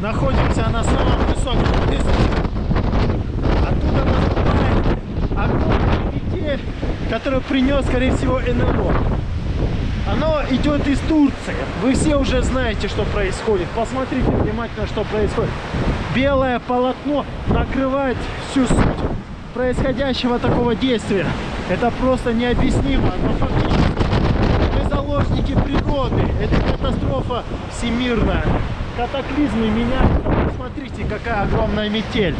находимся на самом высоком месте. Оттуда наступает огромный метель, который принес, скорее всего, НЛО. Оно идет из Турции. Вы все уже знаете, что происходит. Посмотрите внимательно, что происходит. Белое полотно накрывает всю суть происходящего такого действия. Это просто необъяснимо. Но фактически мы заложники природы. Это катастрофа всемирная. Катаклизмы меняются. Посмотрите, какая огромная метель.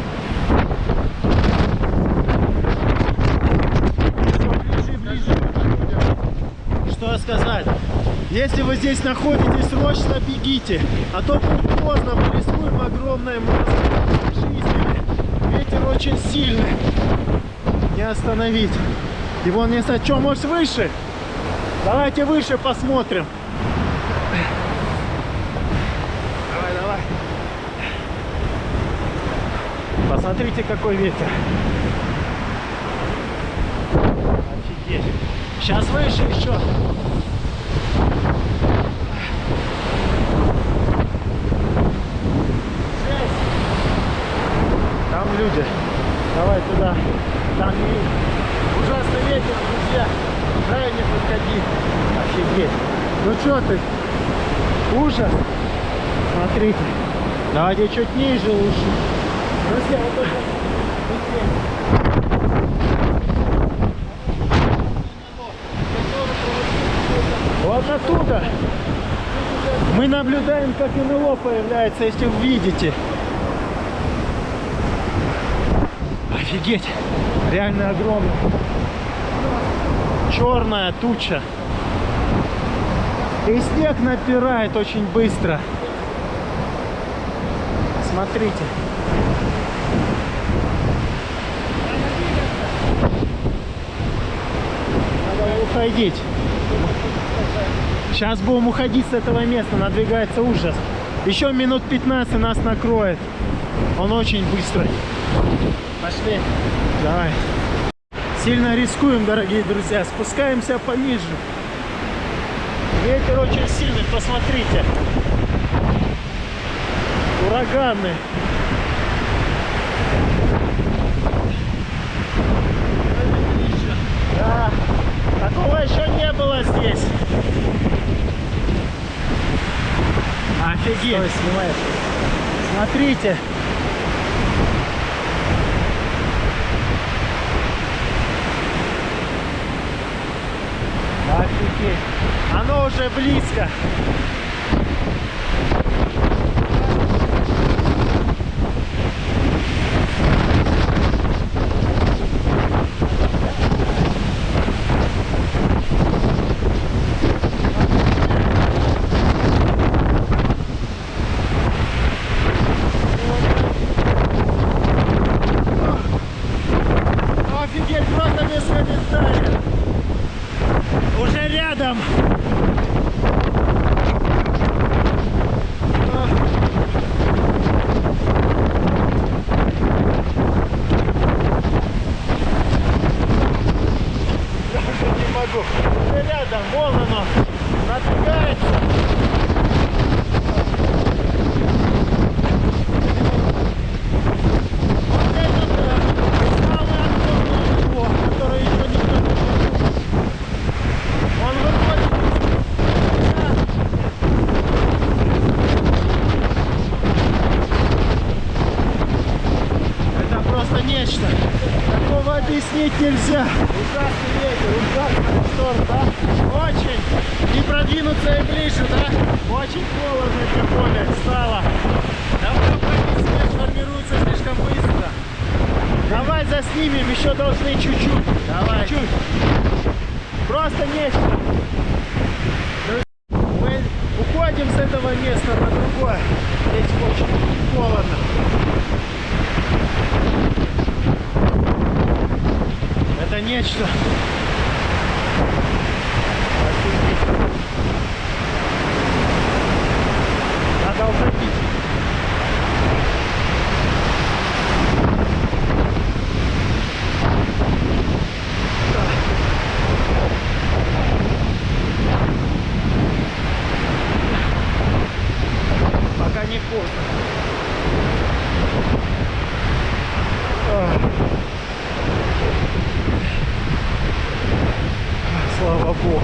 Все ближе и ближе. Что сказать? Если вы здесь находитесь, срочно бегите, а то поздно, мы рискуем огромной жизнями. Ветер очень сильный, не остановить. Его не стать. Что, может выше? Давайте выше посмотрим. Давай, давай. Посмотрите, какой ветер. Офигеть. Сейчас выше еще. Там люди. Давай туда. Там и ужасный ветер, друзья. Крайне подходи. Офигеть. Ну что ты? Ужас. Смотрите. Давайте чуть ниже лучше. Вот оттуда мы наблюдаем, как НЛО появляется, если вы видите. Офигеть! Реально огромно. Черная туча. И снег напирает очень быстро. Смотрите. Уходить. Сейчас будем уходить с этого места, надвигается ужас. Еще минут 15 нас накроет. Он очень быстрый. Пошли. Давай. Сильно рискуем, дорогие друзья. Спускаемся пониже. Ветер очень сильный, посмотрите. Ураганы. Да, такого еще не было здесь. Офигеть. Стой, снимаешь. Смотрите. Офигеть. Оно уже близко. Офигеть, просто без комментариев. Не могу. Рядом, вон оно. Надвигается. Вот это да, самый огромный его, который еще никто не видел. Он выходит из себя. Это просто нечто. Такого нельзя. Ужасный ветер, ужасный шторм, да? Очень. Не продвинуться и ближе, да? Очень холодно тем более стало. Давно снег формируется слишком быстро. Давай заснимем, еще должны чуть-чуть. Давай. Чуть. Просто нечто. Мы уходим с этого места на другое. Здесь очень холодно. это нечто. Надо уходить. Пока не поздно. слава богу.